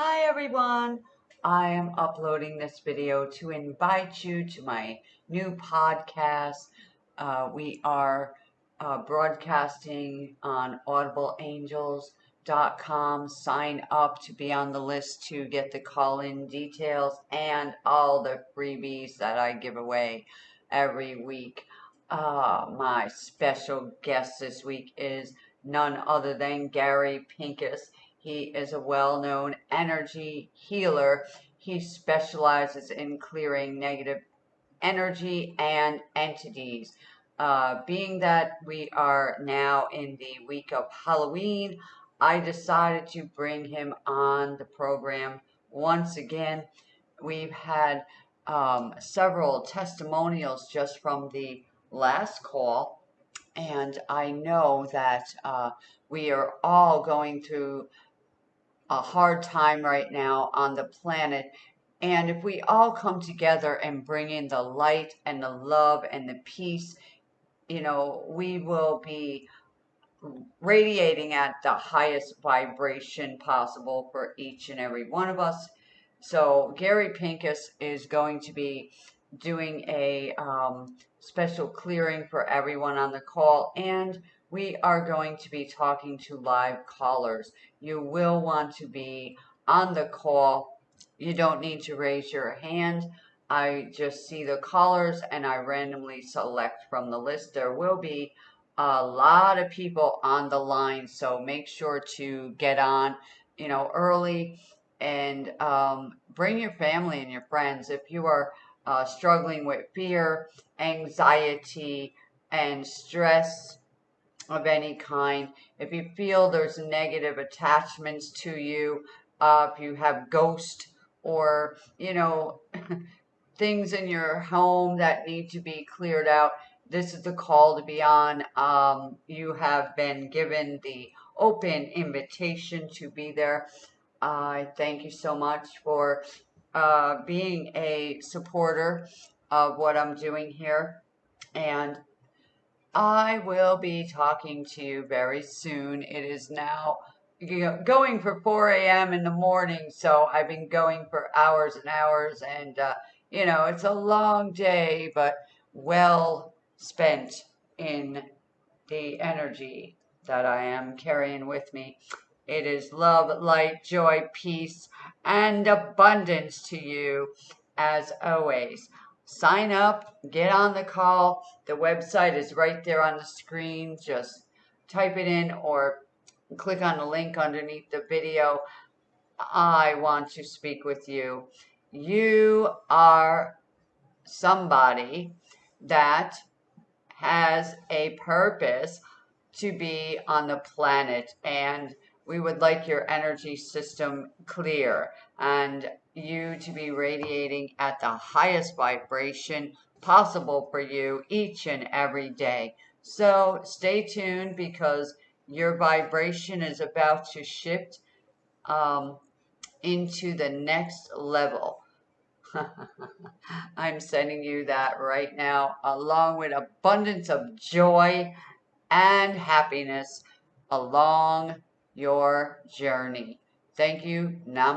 Hi everyone! I am uploading this video to invite you to my new podcast. Uh, we are uh, broadcasting on audibleangels.com. Sign up to be on the list to get the call-in details and all the freebies that I give away every week. Uh, my special guest this week is none other than Gary Pincus. He is a well-known energy healer. He specializes in clearing negative energy and entities. Uh, being that we are now in the week of Halloween, I decided to bring him on the program once again. We've had um, several testimonials just from the last call, and I know that uh, we are all going through a hard time right now on the planet. And if we all come together and bring in the light and the love and the peace, you know, we will be radiating at the highest vibration possible for each and every one of us. So Gary Pincus is going to be doing a um, special clearing for everyone on the call and we are going to be talking to live callers. You will want to be on the call. You don't need to raise your hand. I just see the callers and I randomly select from the list. There will be a lot of people on the line, so make sure to get on, you know, early and um, bring your family and your friends. If you are uh, struggling with fear, anxiety, and stress, of any kind, if you feel there's negative attachments to you, uh, if you have ghost or, you know, things in your home that need to be cleared out, this is the call to be on. Um, you have been given the open invitation to be there. I uh, thank you so much for uh, being a supporter of what I'm doing here. And I will be talking to you very soon. It is now going for 4 a.m. in the morning, so I've been going for hours and hours, and, uh, you know, it's a long day, but well spent in the energy that I am carrying with me. It is love, light, joy, peace, and abundance to you as always sign up, get on the call. The website is right there on the screen. Just type it in or click on the link underneath the video. I want to speak with you. You are somebody that has a purpose to be on the planet and we would like your energy system clear and you to be radiating at the highest vibration possible for you each and every day. So stay tuned because your vibration is about to shift um, into the next level. I'm sending you that right now, along with abundance of joy and happiness along your journey. Thank you. Namaste.